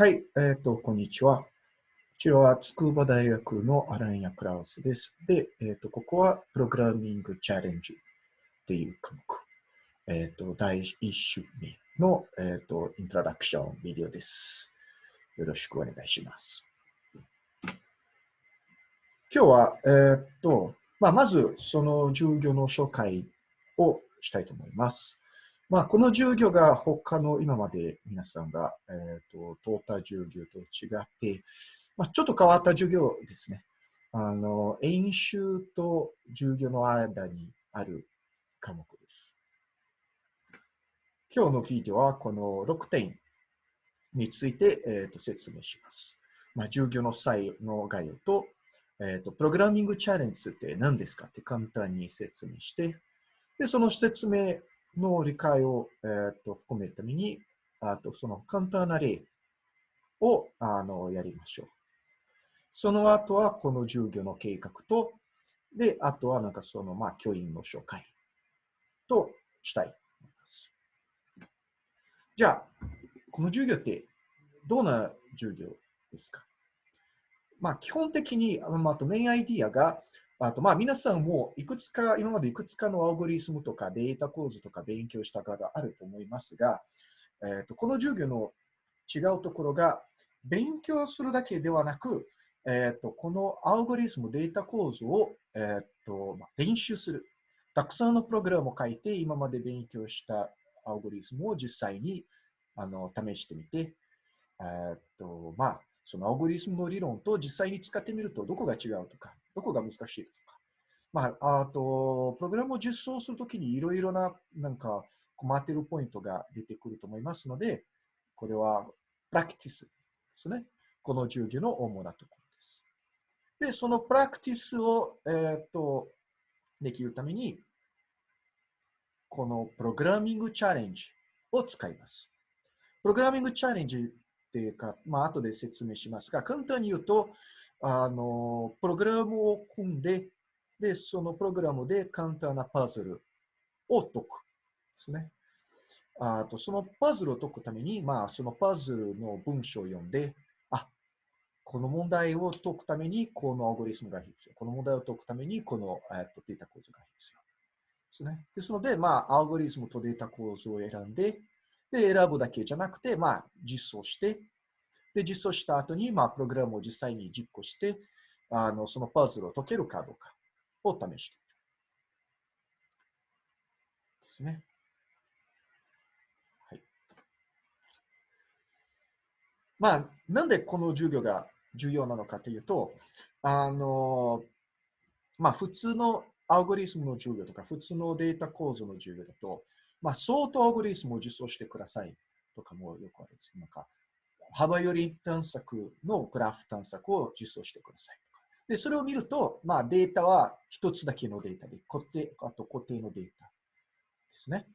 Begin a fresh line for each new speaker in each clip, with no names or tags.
はい、えっ、ー、と、こんにちは。こちらは筑波大学のアランヤ・クラウスです。で、えっ、ー、と、ここはプログラミングチャレンジっていう科目。えっ、ー、と、第1週目の、えっ、と、イントロダクションビデオです。よろしくお願いします。今日は、えっ、と、まあ、まず、その授業の紹介をしたいと思います。まあ、この授業が他の今まで皆さんが、えーと、通った授業と違って、まあ、ちょっと変わった授業ですね。あの演習と授業の間にある科目です。今日のビデオはこの6点について、えーと、説明します。まあ、授業の際の概要と、えーと、プログラミングチャレンジって何ですかって簡単に説明して、でその説明の理解を、えー、と含めるために、あとその簡単な例をあのやりましょう。その後はこの授業の計画と、で、あとはなんかその、まあ、教員の紹介としたいと思います。じゃあ、この授業ってどんな授業ですか？まあ、基本的に、まあ、とメインアイディアが、あと、まあ、皆さんもいくつか、今までいくつかのアルゴリスムとかデータ構造とか勉強した方あると思いますが、えーと、この授業の違うところが、勉強するだけではなく、えーと、このアルゴリスム、データ構造を、えーとまあ、練習する。たくさんのプログラムを書いて、今まで勉強したアルゴリスムを実際にあの試してみて、えーとまあ、そのアルゴリスムの理論と実際に使ってみるとどこが違うとか、どこが難しいとか。まあ、あと、プログラムを実装するときにいろいろな、なんか、困っているポイントが出てくると思いますので、これは、プラクティスですね。この授業の主なところです。で、そのプラクティスを、えー、っと、できるために、このプログラミングチャレンジを使います。プログラミングチャレンジっていうか、まあ後で説明しますが、簡単に言うと、あの、プログラムを組んで、で、そのプログラムで簡単なパズルを解くですね。あと、そのパズルを解くために、まあ、そのパズルの文章を読んで、あ、この問題を解くために、このアルゴリスムが必要。この問題を解くために、この、えっと、データ構造が必要。ですね。ですので、まあ、アルゴリスムとデータ構造を選んで、で、選ぶだけじゃなくて、まあ、実装して、で、実装した後に、まあ、プログラムを実際に実行して、あのそのパズルを解けるかどうかを試して。ですね。はい。まあ、なんでこの授業が重要なのかというと、あの、まあ、普通のアルゴリスムの授業とか、普通のデータ構造の授業だと、まあ、相当アルゴリスムを実装してくださいとかもよくあるんです。なんか、幅寄り探索のグラフ探索を実装してください。で、それを見ると、まあ、データは一つだけのデータで、固定、あと固定のデータですね。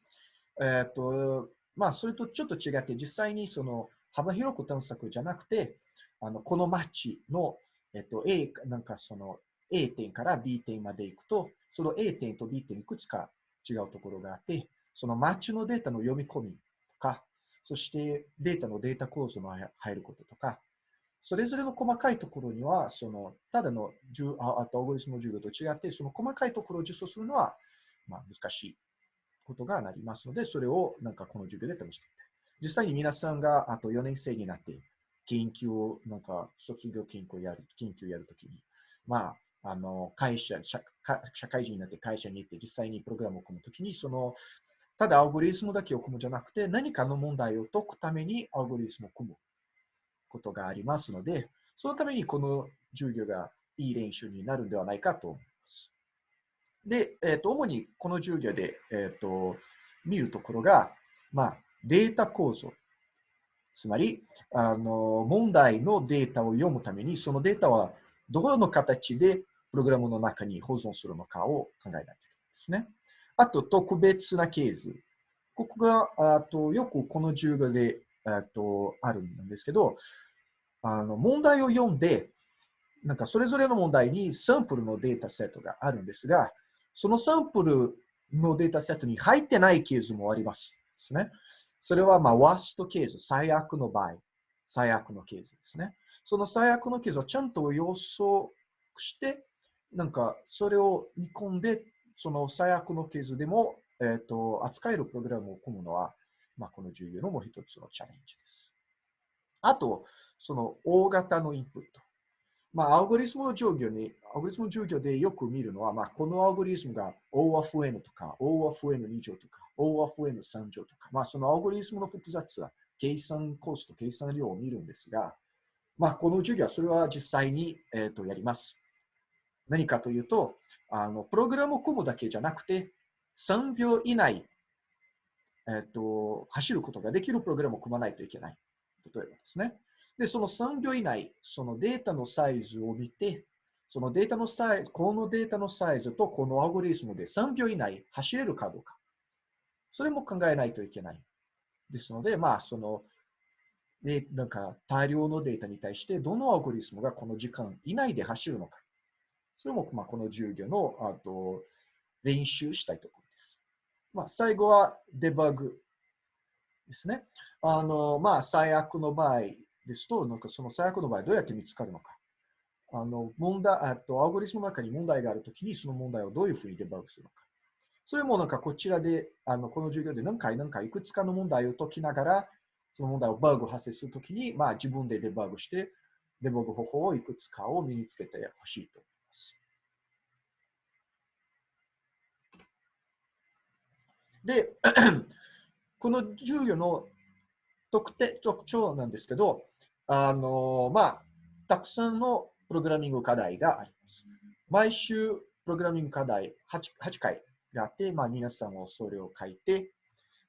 えっ、ー、と、まあ、それとちょっと違って、実際にその幅広く探索じゃなくて、あの、このマッチの、えっ、ー、と、A、なんかその A 点から B 点まで行くと、その A 点と B 点いくつか違うところがあって、そのマッチのデータの読み込みとか、そしてデータのデータ構造の入ることとか、それぞれの細かいところには、そのただのあとアルゴリスム授業と違って、その細かいところを実装するのは、まあ、難しいことがなりますので、それをなんかこの授業で試して実際に皆さんがあと4年生になって、研究を、なんか卒業研究をやる、研究をやるときに、まあ、あの、会社社、社会人になって会社に行って実際にプログラムを組むときに、その、ただアルゴリスムだけを組むじゃなくて、何かの問題を解くためにアルゴリスムを組むことがありますので、そのためにこの授業がいい練習になるんではないかと思います。で、えー、と主にこの授業で、えー、と見るところが、まあ、データ構造。つまりあの、問題のデータを読むために、そのデータはどの形でプログラムの中に保存するのかを考えないといけないですね。あと、特別なケース。ここが、あとよくこの授業であとあるんですけど、あの問題を読んで、なんかそれぞれの問題にサンプルのデータセットがあるんですが、そのサンプルのデータセットに入ってないケースもあります。ですね。それは、まあ、ワーストケース、最悪の場合最悪のケースですね。その最悪のケースをちゃんと予想して、なんかそれを見込んで、その最悪のケースでも、えっ、ー、と、扱えるプログラムを組むのは、まあ、この授業のもう一つのチャレンジです。あと、その大型のインプット。まあ、アルゴリスムの授業に、アルゴリスムの授業でよく見るのは、まあ、このアルゴリスムが O of N とか O of N2 乗とか O of N3 乗とか、まあ、そのアルゴリスムの複雑は計算コスト、計算量を見るんですが、まあ、この授業はそれは実際に、えー、とやります。何かというと、あのプログラムを組むだけじゃなくて、3秒以内、えーと、走ることができるプログラムを組まないといけない。例えばですね。で、その3秒以内、そのデータのサイズを見て、そのデータのサイズ、このデータのサイズとこのアルゴリスムで3秒以内走れるかどうか。それも考えないといけない。ですので、まあ、その、で、なんか大量のデータに対してどのアルゴリスムがこの時間以内で走るのか。それも、まあ、この授業の、あと、練習したいところです。まあ、最後はデバッグですね。あの、まあ、最悪の場合ですと、なんかその最悪の場合どうやって見つかるのか。あの、問題、あと、アルゴリスムの中に問題があるときに、その問題をどういうふうにデバッグするのか。それもなんかこちらで、あの、この授業で何回何回いくつかの問題を解きながら、その問題をバグ発生するときに、まあ自分でデバッグして、デバッグ方法をいくつかを身につけてほしいとます。で、この授業の特定特徴なんですけど、あの、まあ、たくさんのプログラミング課題があります。毎週、プログラミング課題 8, 8回があって、まあ、皆さんもそれを書いて、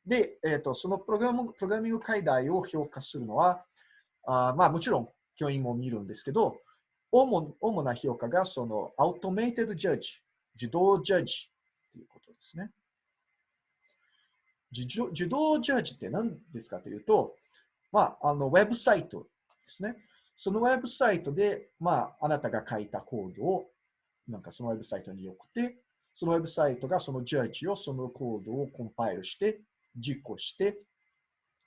で、えーと、そのプログラムプログラミング課題を評価するのは、あまあ、もちろん教員も見るんですけど、主な評価がそのアウトメイテッドジャッジ、自動ジャッジということですね。自動ジャッジって何ですかというと、まあ、あのウェブサイトですね。そのウェブサイトで、まあ、あなたが書いたコードを、なんかそのウェブサイトに送って、そのウェブサイトがそのジャッジを、そのコードをコンパイルして、実行して、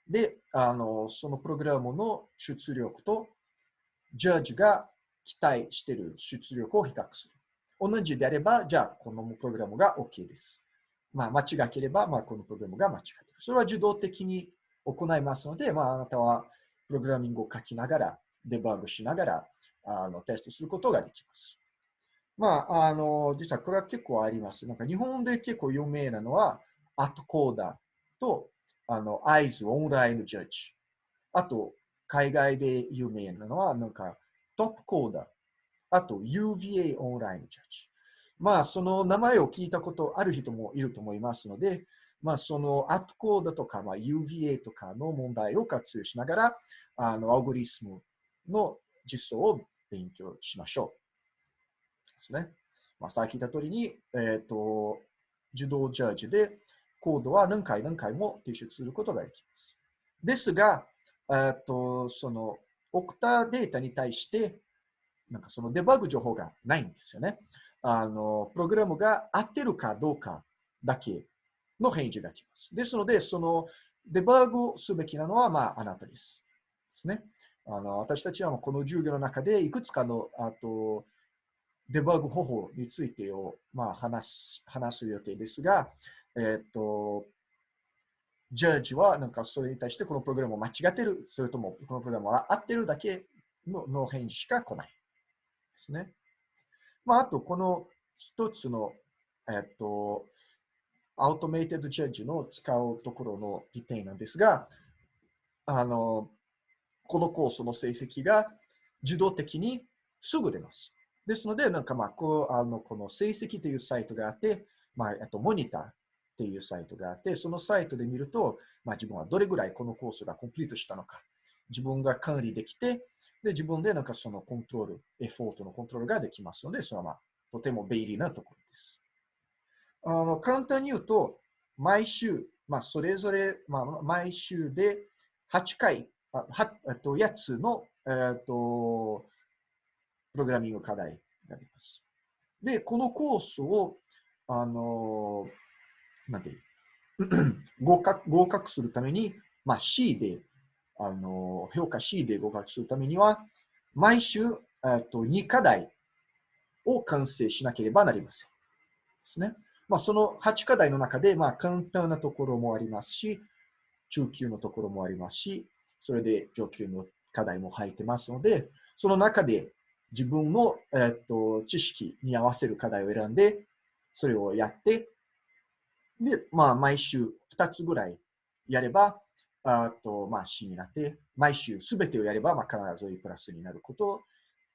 で、あの、そのプログラムの出力と、ジャッジが期待している出力を比較する。同じであれば、じゃあ、このプログラムが OK です。まあ、間違ければ、まあ、このプログラムが間違っている。それは自動的に行いますので、まあ、あなたはプログラミングを書きながら、デバッグしながら、あの、テストすることができます。まあ、あの、実はこれは結構あります。なんか日本で結構有名なのは、アットコーダーと、あの、アイズオンラインジャッジ。あと、海外で有名なのは、なんか、トップコーダー。あと、UVA オンラインジャッジ。まあ、その名前を聞いたことある人もいると思いますので、まあ、そのアットコーダーとか、まあ、UVA とかの問題を活用しながら、あの、アルゴリスムの実装を勉強しましょう。ですね。まあ、さっき言った通りに、えっ、ー、と、自動ジャージでコードは何回何回も提出することができます。ですが、えっ、ー、と、その、送ったデータに対して、なんかそのデバッグ情報がないんですよね。あの、プログラムが合ってるかどうかだけの返事が来ます。ですので、そのデバッグすべきなのは、まあ、あなたです。ですね。あの私たちはこの授業の中でいくつかのあとデバッグ方法についてを、まあ、話す話す予定ですが、えっ、と、ジャッジはなんかそれに対してこのプログラムを間違ってる、それともこのプログラムは合ってるだけのの返事しか来ないですね。まあ、あと、この一つの、えっ、と、アウトメイテッドジャッジの使うところの利点なんですが、あの、このコースの成績が自動的にすぐ出ます。ですので、なんかまあ、こう、あの、この成績というサイトがあって、まあ、あと、モニターっていうサイトがあって、そのサイトで見ると、まあ、自分はどれぐらいこのコースがコンプリートしたのか、自分が管理できて、で、自分でなんかそのコントロール、エフォートのコントロールができますので、それはまあ、とても便利なところです。あの、簡単に言うと、毎週、まあ、それぞれ、まあ、毎週で8回、あはと8つの、えっ、と、プログラミング課題があります。で、このコースを、あの、なんて 合格合格するために、まあ、C であの評価しで合格するためには、毎週、えっと2課題を完成しなければなりません。ですね。まあ、その8課題の中で、まあ、簡単なところもありますし、中級のところもありますし、それで上級の課題も入ってますので、その中で自分の、えっと知識に合わせる課題を選んで、それをやって、で、まあ、毎週2つぐらいやれば、あと、まあ、C になって、毎週すべてをやれば、まあ、必ず A プラスになることっ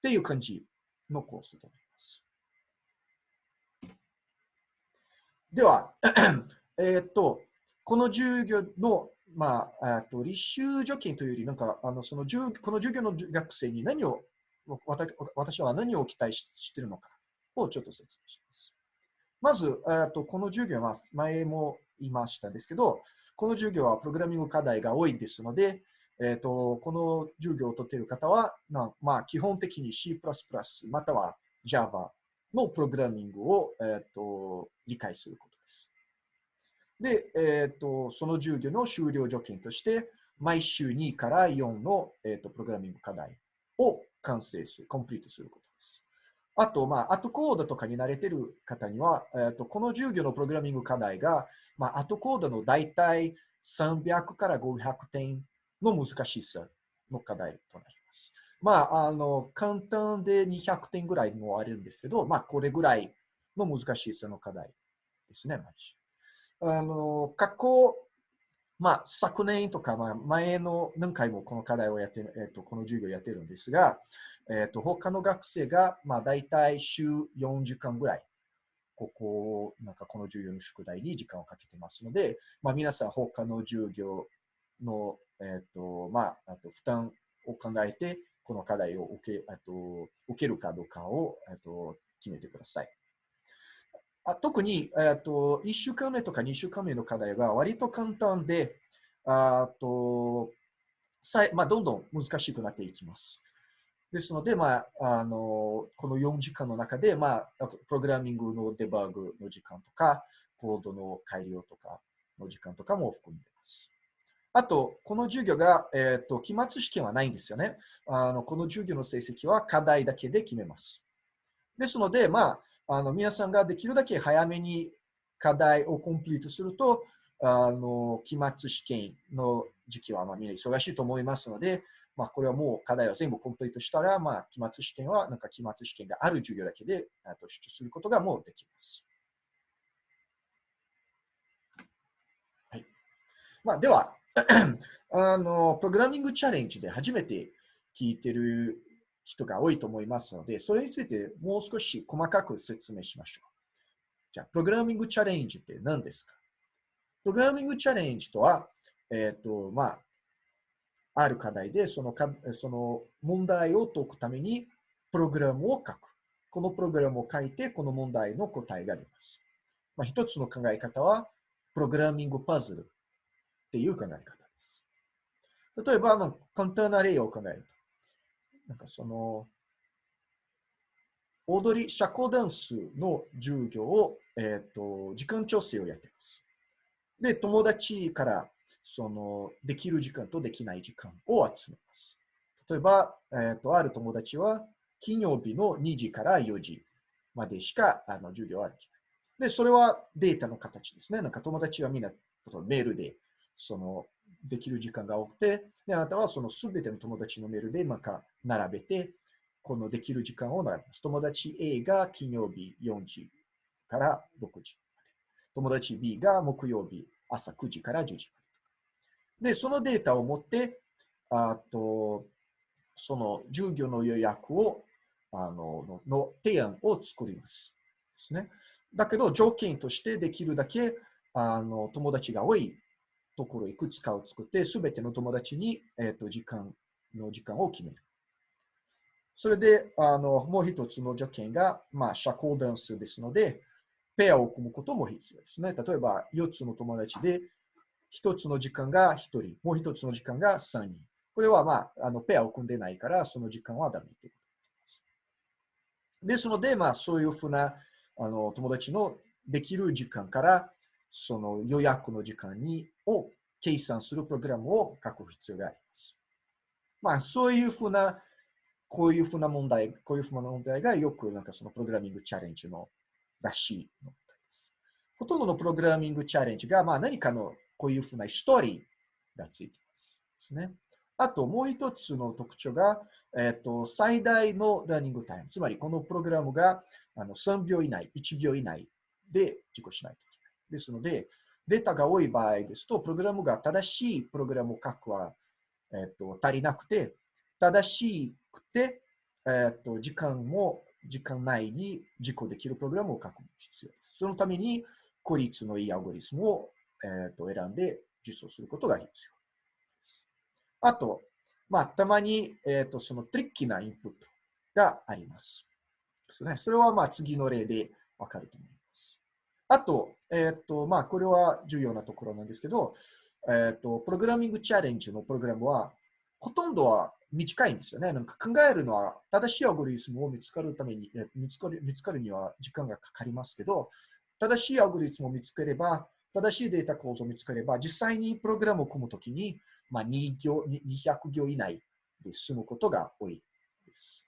ていう感じのコースとなります。では、えっと、この授業の、まあ、あと立修助金というより、なんか、あのそのこの授業の学生に何を、私は何を期待しているのかをちょっと説明します。まず、とこの授業は前も言いましたんですけど、この授業はプログラミング課題が多いですので、えーと、この授業を取っている方は、まあ、基本的に C++ または Java のプログラミングを、えーと、理解することです。で、えーと、その授業の終了条件として、毎週2から4の、えー、とプログラミング課題を完成する、コンプリートすること。あと、まあ、アトコードとかに慣れてる方には、えーと、この授業のプログラミング課題が、まあ、アトコードの大体300から500点の難しさの課題となります。まあ、あの、簡単で200点ぐらいもあるんですけど、まあ、これぐらいの難しさの課題ですね、あの、過去、まあ、昨年とか、まあ、前の何回もこの課題をやって、えっ、と、この授業をやってるんですが、えっ、と、他の学生が、まあ、大体週4時間ぐらい、ここを、なんかこの授業の宿題に時間をかけてますので、まあ、皆さん他の授業の、えっ、と、まあ、あと負担を考えて、この課題を受け、あと受けるかどうかを、えっと、決めてください。あ特に、えっと、1週間目とか2週間目の課題は割と簡単で、あとさまあ、どんどん難しくなっていきます。ですので、まあ、あのこの4時間の中で、まあ、プログラミングのデバッグの時間とか、コードの改良とかの時間とかも含んでいます。あと、この授業が、えっ、ー、と、期末試験はないんですよね。あの、この授業の成績は課題だけで決めます。ですので、まあ、あの、皆さんができるだけ早めに課題をコンプリートすると、あの、期末試験の時期は、まあ、みんな忙しいと思いますので、まあ、これはもう課題を全部コンプリートしたら、まあ、期末試験は、なんか期末試験がある授業だけで、と出張することがもうできます。はい。まあ、では、あの、プログラミングチャレンジで初めて聞いてる人が多いと思いますので、それについてもう少し細かく説明しましょう。じゃあ、プログラミングチャレンジって何ですか？プログラミングチャレンジとは、えっ、ー、と、まあ、ある課題でそのかその問題を解くためにプログラムを書く。このプログラムを書いて、この問題の答えが出ます。まあ、一つの考え方は、プログラミングパズルっていう考え方です。例えば、まあ、簡単な例を考えると。なんかその、踊り、社交ダンスの授業を、えっ、ー、と、時間調整をやってます。で、友達からその、できる時間とできない時間を集めます。例えば、えっ、ー、と、ある友達は金曜日の2時から4時までしかあの授業はできない。で、それはデータの形ですね。なんか友達はみんなメールでその、できる時間が多くて、で、あなたはそのすべての友達のメールで、なんか、並べて、このできる時間を並べます。友達 A が金曜日4時から6時まで友達 B が木曜日朝9時から10時まで。で、そのデータを持って、あと、その授業の予約を、あの、の提案を作ります。ですね。だけど、条件としてできるだけ、あの、友達が多いところいくつかを作って、すべての友達に、えーと、時間の時間を決める。それで、あのもう一つの条件が、まあ、社交ダンスですので、ペアを組むことも必要ですね。例えば、4つの友達で、1つの時間が1人、もう1つの時間が3人。これは、まあ、あのペアを組んでないから、その時間はダメということです。ですので、まあ、そういうふうなあの友達のできる時間から、その予約の時間にを計算するプログラムを書く必要があります。まあ、そういうふうな、こういうふうな問題、こういうふうな問題がよくなんかそのプログラミングチャレンジのらしい問題です。ほとんどのプログラミングチャレンジが、まあ、何かのこういうふうなストーリーがついています。ですね。あともう一つの特徴が、えっ、ー、と、最大のラーニングタイム。つまり、このプログラムがあの3秒以内、1秒以内で実行しないといけない。ですので、データが多い場合ですと、プログラムが正しいプログラムを書くは、えっ、ー、と足りなくて、正しくて、えっ、ー、と時間も時間内に実行できるプログラムを書く必要です。そのために、効率のいいアルゴリスムを、えっと選んで実装することが必要。あと、まあ、たまに、えっ、ー、と、そのトリッキーなインプットがあります。ですね。それは、まあ、次の例でわかると思います。あと、えっ、ー、と、まあ、これは重要なところなんですけど、えっ、ー、と、プログラミングチャレンジのプログラムは、ほとんどは短いんですよね。なんか考えるのは、正しいアルゴリスムを見つかるために、見つかる見つかるには時間がかかりますけど、正しいアルゴリスムを見つければ、正しいデータ構造を見つければ、実際にプログラムを組むときに、まあ、2行200行以内で済むことが多いです。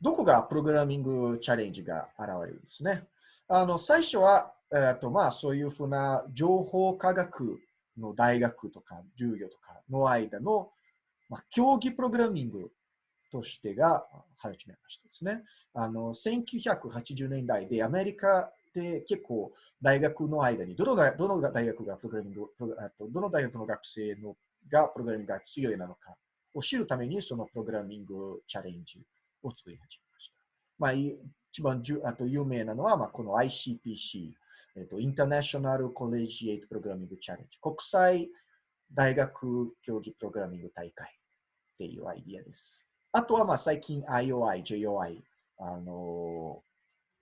どこがプログラミングチャレンジが現れるんですね？あの最初は、えーとまあ、そういうふうな情報科学の大学とか授業とかの間の、まあ、競技プログラミングとしてが始めましたですね。あの1980年代でアメリカで結構大学の間にどのどの大学がプログラミング、どの大学の学生のがプログラミングが強いなのかを知るためにそのプログラミングチャレンジを作り始めました。まあ、一番じゅあと有名なのは、まあ、この ICPC、えっと、インターナショナルコレジエイトプログラミングチャレンジ、国際大学競技プログラミング大会っていうアイディアです。あとはまあ最近 IOI、JOI、あの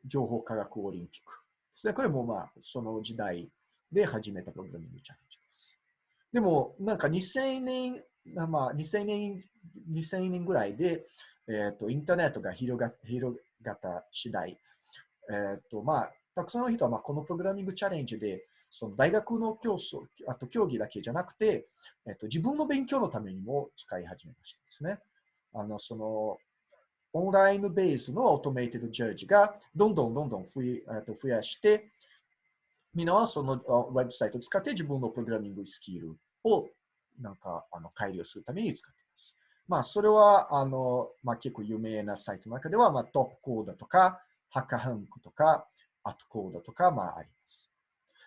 情報科学オリンピックですね。これもまあその時代で始めたプログラミングチャレンジです。でもなんか2000年、まあ2000年、2000年ぐらいで、えっ、ー、とインターネットが広が広がった次第、えっ、ー、とまあたくさんの人はまあこのプログラミングチャレンジでその大学の競争、あと競技だけじゃなくて、えっ、ー、と自分の勉強のためにも使い始めましたですね。あの、その、オンラインベースのオートメイテッドジャージがどんどんどんどん増やして、みんなはそのウェブサイトを使って自分のプログラミングスキルをなんかあの改良するために使っています。まあ、それはあの、まあ、結構有名なサイトの中では、まあ、トップコードとか、ハッカハンクとか、アットコードとか、まあ、あります。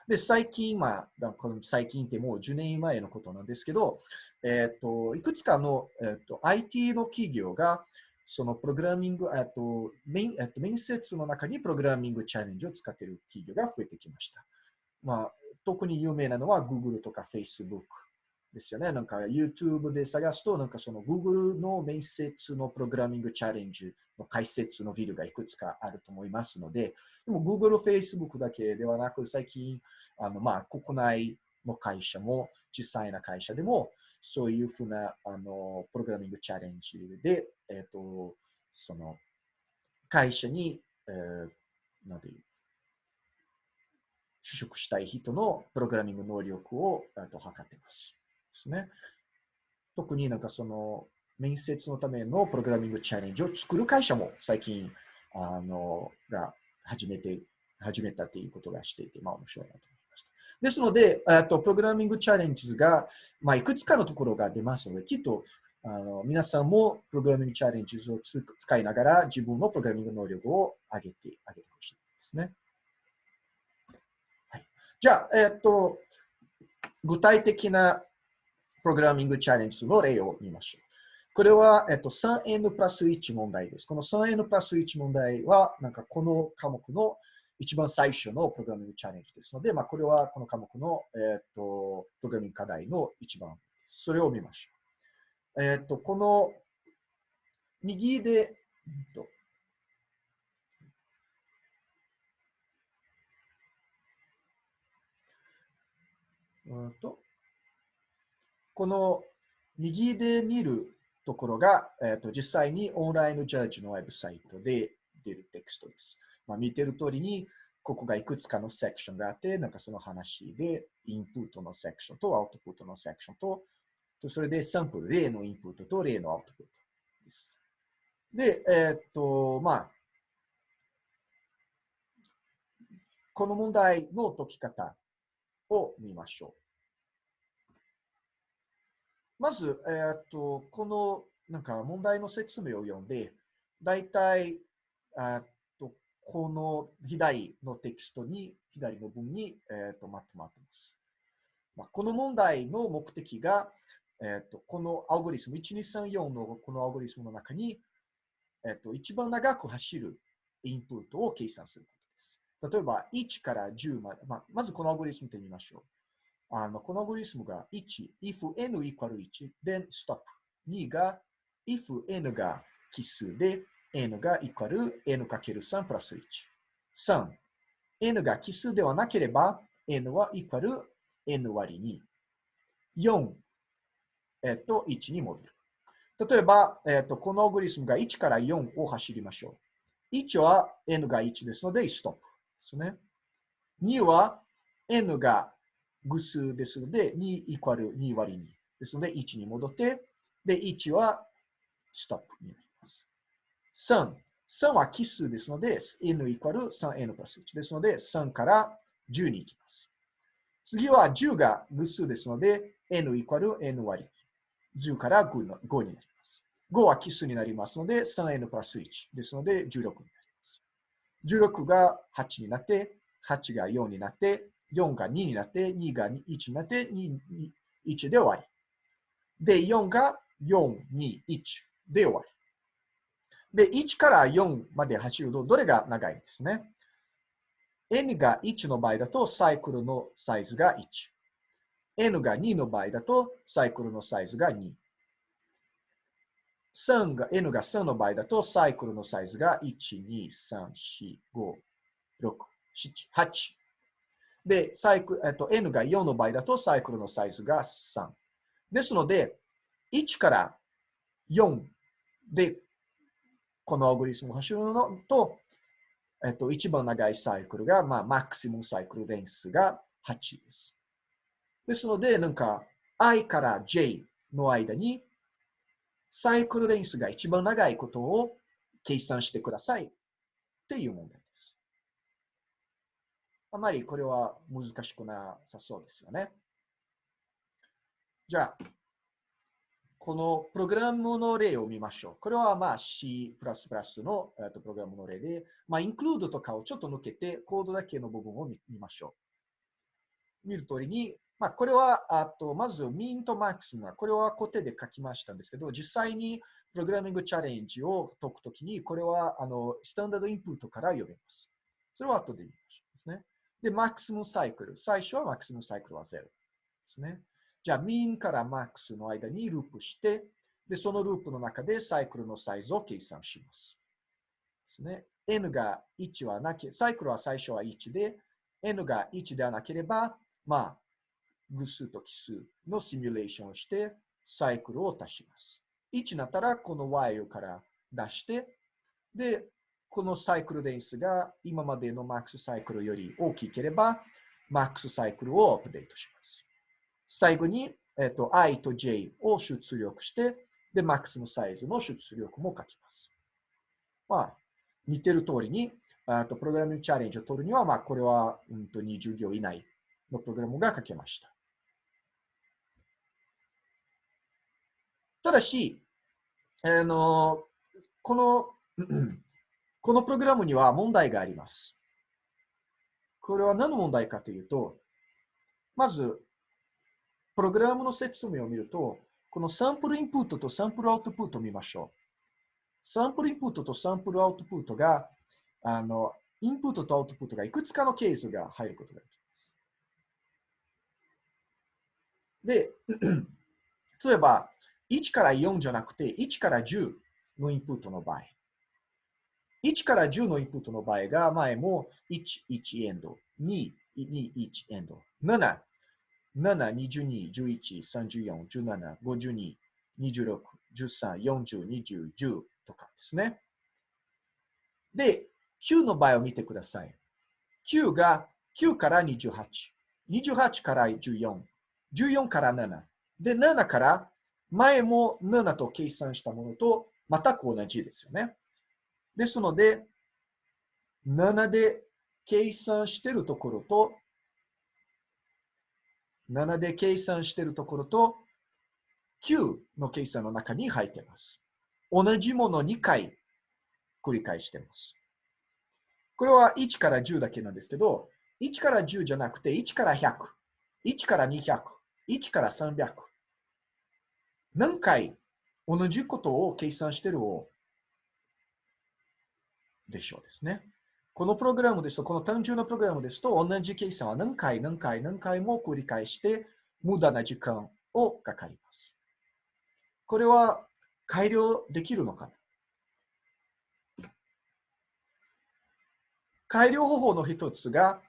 で、最近、まあ、この最近ってもう10年前のことなんですけど、えっ、ー、と、いくつかの、えっ、ー、と、IT の企業が、そのプログラミング、えっと、面えっと、面接の中にプログラミングチャレンジを使っている企業が増えてきました。まあ、特に有名なのは Google とか Facebook ですよね。なんか YouTube で探すと、なんかその Google の面接のプログラミングチャレンジの解説のビルがいくつかあると思いますので、でも Google、Facebook だけではなく、最近、あのまあ国内の会社も、小さいな会社でも、そういうふうなあのプログラミングチャレンジで、えっ、ー、と、その会社に、えー、なんていう、就職したい人のプログラミング能力をと測っています。ですね。特になんかその面接のためのプログラミングチャレンジを作る会社も最近あのが始めて、始めたっていうことがしていて、まあ面白いなと思いました。ですので、とプログラミングチャレンジが、まあ、いくつかのところが出ますので、きっとあの皆さんもプログラミングチャレンジを使いながら自分のプログラミング能力を上げてあげてほしいですね。はい、じゃあ、えっと、具体的なプログラミングチャレンジの例を見ましょう。これは、えっと、3n プラス1問題です。この 3n プラス1問題は、なんかこの科目の一番最初のプログラミングチャレンジですので、まあ、これはこの科目の、えっと、プログラミング課題の一番それを見ましょう。えっと、この右で、えっとうんとこの右で見るところが、えーと、実際にオンラインジャッジのウェブサイトで出るテキストです。まあ、見てる通りに、ここがいくつかのセクションがあって、なんかその話で、インプットのセクションとアウトプットのセクションと、とそれでサンプル、例のインプットと例のアウトプットです。で、えー、っと、まあ、この問題の解き方を見ましょう。まず、えー、っと、このなんか問題の説明を読んで、だいたい、とこの左のテキストに、左の文に、えー、とまとまっています。まあ、この問題の目的が、えー、とこのアルゴリスム、1234のこのアルゴリスムの中に、えー、と一番長く走るインプットを計算することです。例えば、1から10まで、まあ、まずこのアルゴリスムで見ましょう。あのこのアルゴリスムが1、if n equal 1、then stop。2が if n が奇数で、n がイコール n かける3プラス1。3、n が奇数ではなければ、n はイコール n 割り2。4、えっと、1に戻る。例えば、えっと、このアゴリスムが1から4を走りましょう。1は n が1ですので、ストップですね。2は n が偶数ですので、2イコール2割2ですので、1に戻って、で、1はストップになります。3。3は奇数ですので、n イコール 3n プラス1ですので、3から10に行きます。次は10が偶数ですので、n イコール n 割。10から5の5になります。5は奇数になりますので、3n プラス1ですので、16になります。16が8になって、8が4になって、4が2になって、2が1になって、2、1で終わり。で、4が4、2、1。で終わり。で、1から4まで走ると、どれが長いんですね？n が1の場合だと、サイクルのサイズが1。n が2の場合だと、サイクルのサイズが2。3が、n が3の場合だと、サイクルのサイズが1、2、3、4、5、6、7、8。で、サイクえっと、n が4の場合だと、サイクルのサイズが3。ですので、1から4で、このアルゴリスムを走るのと、えっと、一番長いサイクルが、まあ、マクシムサイクル電数が8です。ですので、なんか、i から j の間に、サイクル電数が一番長いことを計算してくださいっていう問題。あまりこれは難しくなさそうですよね。じゃあ、このプログラムの例を見ましょう。これはまあ C++ の、プログラムの例で、まあ、インクルードとかをちょっと抜けて、コードだけの部分を見ましょう。見る通りに、まあ、これは、あと、まず、ミンとマックスが、これは固定で書きましたんですけど、実際にプログラミングチャレンジを解くときに、これは、あの、スタンダードインプットから読めます。それは後で言いましょうですね。で、マックスムサイクル。最初はマックスムサイクルは0ですね。じゃあ、ミンからマックスの間にループして、で、そのループの中でサイクルのサイズを計算します。ですね。n が1はなけ、サイクルは最初は1で、n が1ではなければ、まあ、偶数と奇数のシミュレーションをして、サイクルを足します。1になったら、この y から出して、で、このサイクル電数が今までのマックスサイクルより大きければ、マックスサイクルをアップデートします。最後に、えっ、ー、と、i と j を出力して、で、マックスのサイズの出力も書きます。まあ、似てる通りに、あとプログラミングチャレンジを取るには、まあ、これは、うんと、20行以内のプログラムが書けました。ただし、あの、この、このプログラムには問題があります。これは何の問題かというと、まず、プログラムの説明を見ると、このサンプルインプットとサンプルアウトプットを見ましょう。サンプルインプットとサンプルアウトプットが、あの、インプットとアウトプットがいくつかのケースが入ることができます。で、例えば、1から4じゃなくて、1から10のインプットの場合。1から10のインプットの場合が、前も1、1エンド、2、2、1エンド、7、7、22、11、34、17、52、26、13、40、20、10とかですね。で、9の場合を見てください。9が9から28、28から14、14から7、で、7から前も7と計算したものと全く同じですよね。ですので、7で計算しているところと、7で計算しているところと、9の計算の中に入っています。同じもの2回繰り返しています。これは1から10だけなんですけど、1から10じゃなくて1から100、1から200、1から300。何回同じことを計算してるをでしょうですね。このプログラムですと、この単純なプログラムですと、同じ計算は何回何回何回も繰り返して、無駄な時間をかかります。これは改良できるのかな？改良方法の一つが、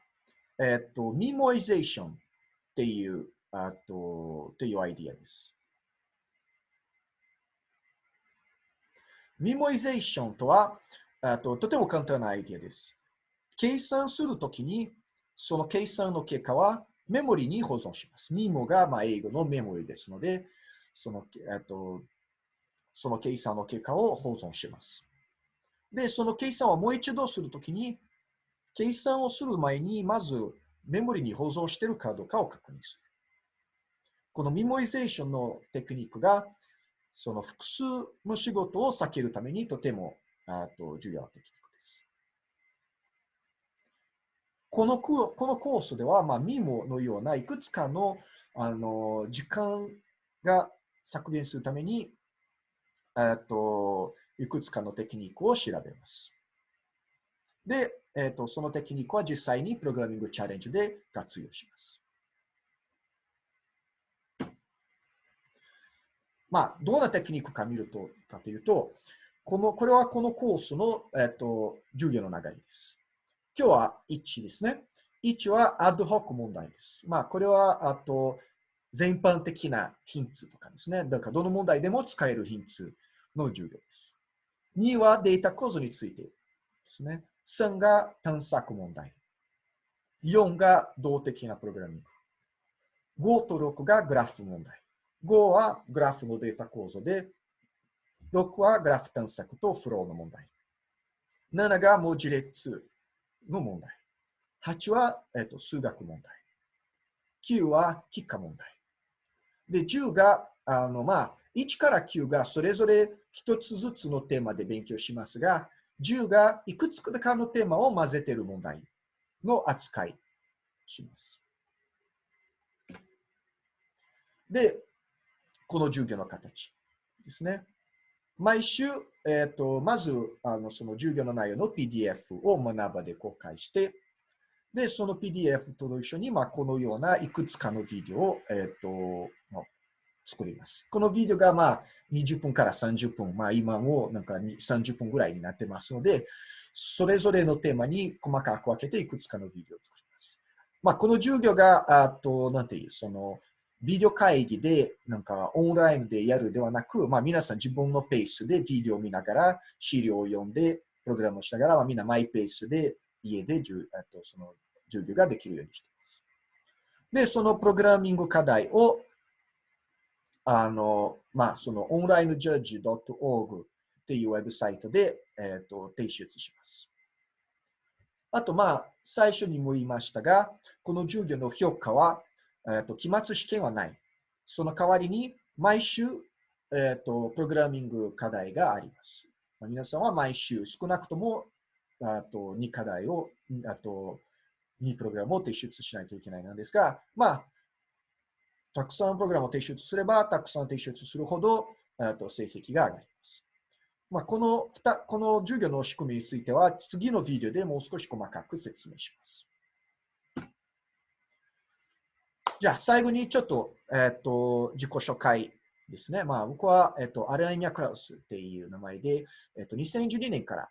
えっと、ミモイゼーションっていう、あと、っていうアイディアです。memoization とは、あととても簡単なアイディアです。計算するときに、その計算の結果はメモリに保存します。 memo がまあ英語のメモリですので、そのとその計算の結果を保存します。で、その計算をもう一度するときに、計算をする前に、まずメモリに保存しているかどうかを確認する。この memoization のテクニックが、その複数の仕事を避けるためにとてもあと重要なテクニックです。このこのコースでは、まあ、ミモのようないくつかのあの時間が削減するために、といくつかのテクニックを調べます。で、えーと、そのテクニックは実際にプログラミングチャレンジで活用します。まあ、どんなテクニックか見ると、かというと、この、これはこのコースの、えっと、授業の流れです。今日は1ですね。1はアドホック問題です。まあ、これは、あと、全般的なヒンツとかですね。だから、どの問題でも使えるヒンツの授業です。2はデータ構造についてですね。3が探索問題。4が動的なプログラミング。5と6がグラフ問題。5はグラフのデータ構造で、6はグラフ探索とフローの問題。7が文字列の問題。8は、えっと、数学問題。9は結果問題。で、10が、あの、まあ、1から9がそれぞれ1つずつのテーマで勉強しますが、10がいくつかのテーマを混ぜている問題の扱いします。で、この授業の形ですね。毎週、えーと、まずあのその授業の内容の PDF を学ばで公開して、で、その PDF と一緒に、まあ、このようないくつかのビデオを、えーとまあ、作ります。このビデオが、まあ、20分から30分、まあ、今もなんか30分ぐらいになってますので、それぞれのテーマに細かく分けていくつかのビデオを作ります。まあ、この授業が、あと、なんていう、その、ビデオ会議で、なんかオンラインでやるではなく、まあ皆さん自分のペースでビデオを見ながら、資料を読んで、プログラムをしながら、まあ、みんなマイペースで家でじゅあとその授業ができるようにしています。で、そのプログラミング課題を、あの、まあ、そのオンラインジャッジ .org っていうウェブサイトで、えっ、と提出します。あと、まあ、最初にも言いましたが、この授業の評価は、えーと、期末試験はない。その代わりに、毎週、えーと、プログラミング課題があります。ま、皆さんは毎週、少なくともあと2課題を、あと2プログラムを提出しないといけないのですが、まあ、たくさんプログラムを提出すれば、たくさん提出するほど、あと成績が上がります。まあ、この2この授業の仕組みについては、次のビデオでもう少し細かく説明します。じゃあ、最後にちょっと、えっ、ー、と、自己紹介ですね。まあ、僕は、えっ、ー、と、アレアニャ・クラウスっていう名前で、えっ、ー、と、2012年から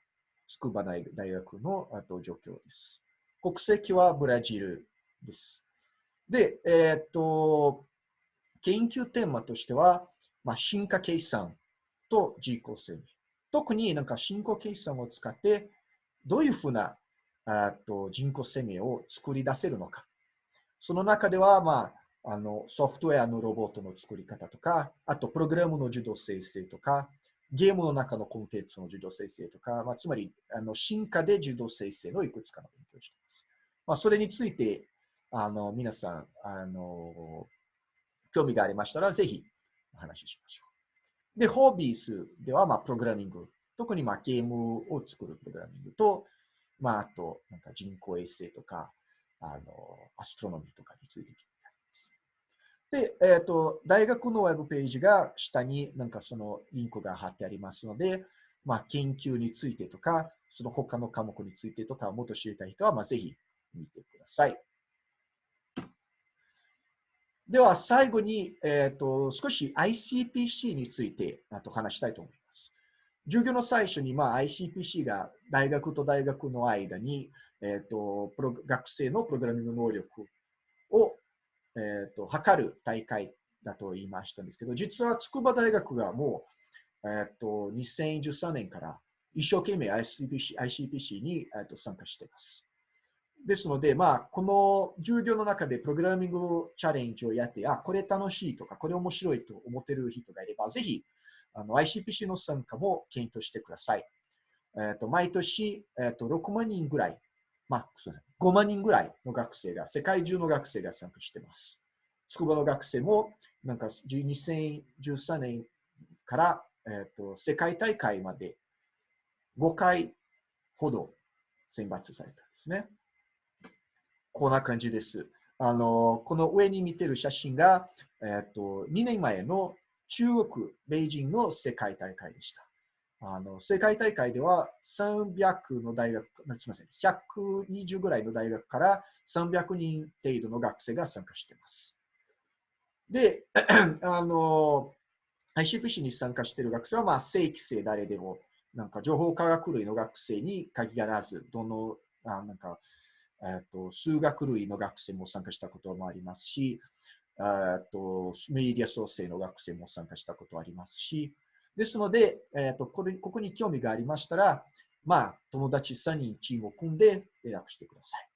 筑波大学のあと状況です。国籍はブラジルです。で、えっ、と、研究テーマとしては、まあ、進化計算と自己生命。特になんか進行計算を使って、どういうふうなあと人工生命を作り出せるのか。その中では、まあ、あのソフトウェアのロボットの作り方とか、あとプログラムの自動生成とか、ゲームの中のコンテンツの自動生成とか、まあ、つまりあの進化で自動生成のいくつかの勉強をしています。まあ、それについてあの皆さんあの興味がありましたら、ぜひお話ししましょう。で、ホービースでは、まあ、プログラミング、特にまあゲームを作るプログラミングと、まあ、あと、なんか人工衛星とか、あの、アストロノミーとかについて聞いてます。で、えっ、ー、と、大学のウェブページが下になんかそのリンクが貼ってありますので、まあ、研究についてとか、その他の科目についてとか、もっと知りたい人は、まあ、ぜひ見てください。では、最後に、えっ、ー、と、少し ICPC についてあと話したいと思います。授業の最初に、まあ、ICPC が大学と大学の間に、え、ー、と、プロ学生のプログラミング能力を、え、ー、と、測る大会だと言いましたんですけど、実は筑波大学がもう、えっ、と、2013年から一生懸命 ICPC, ICPC に、えー、と参加しています。ですので、まあ、この授業の中でプログラミングチャレンジをやって、あ、これ楽しいとか、これ面白いと思っている人がいれば、ぜひ、あの ICPC の参加も検討してください。えっ、ー、と、毎年、えっ、ー、と、6万人ぐらい、まあ、すみません、5万人ぐらいの学生が、世界中の学生が参加しています。筑波の学生も、なんか2013年から、えっ、ー、と、世界大会まで5回ほど選抜されたんですね。こんな感じです。あの、この上に見てる写真が、えっ、と、2年前の中国、北京の世界大会でした。あの、世界大会では300の大学、すみません、120ぐらいの大学から300人程度の学生が参加しています。で、あの、ICPC に参加している学生は、まあ、正規生誰でも、なんか情報科学類の学生に限らず、どの、あなんか、えっと、数学類の学生も参加したこともありますし、と、メディア創生の学生も参加したことありますし、ですので、えっと、これここに興味がありましたら、まあ、友達3人チームを組んで連絡してください。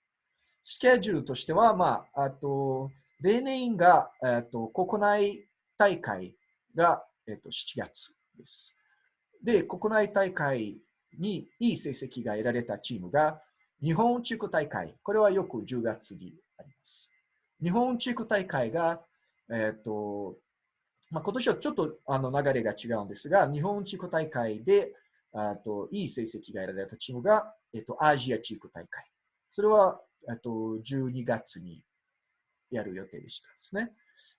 スケジュールとしては、まあ、あと、例年が、えっと、国内大会が、えっと、7月です。で、国内大会にいい成績が得られたチームが日本地区大会、これはよく10月にあります。日本地区大会が、えっ、ー、と、まあ、今年はちょっとあの流れが違うんですが、日本地区大会であといい成績が得られたチームが、えっ、ー、と、アジア地区大会。それは、えっ、と、12月にやる予定でしたですね。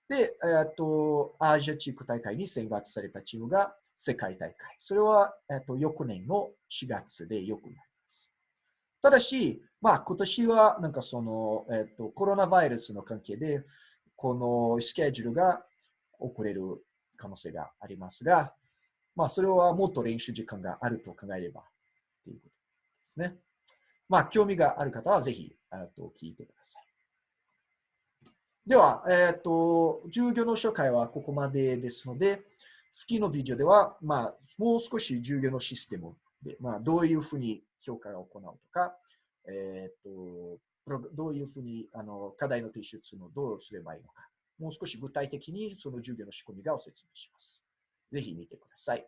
で、えっ、と、アジア地区大会に選抜されたチームが世界大会。それは、えっ、と、翌年の4月でよくなる。ただし、まあ、今年はなんかその、えっと、コロナウイルスの関係で、このスケジュールが遅れる可能性がありますが、まあ、それはもっと練習時間があると考えればということですね。まあ、興味がある方はぜひ、と聞いてください。では、えっ、と、授業の紹介はここまでですので、次のビデオでは、まあ、もう少し授業のシステムで、まあ、どういうふうに評価を行うとか、えっ、と、どういうふうにあの課題の提出のどうすればいいのか、もう少し具体的にその授業の仕組みがを説明します。ぜひ見てください。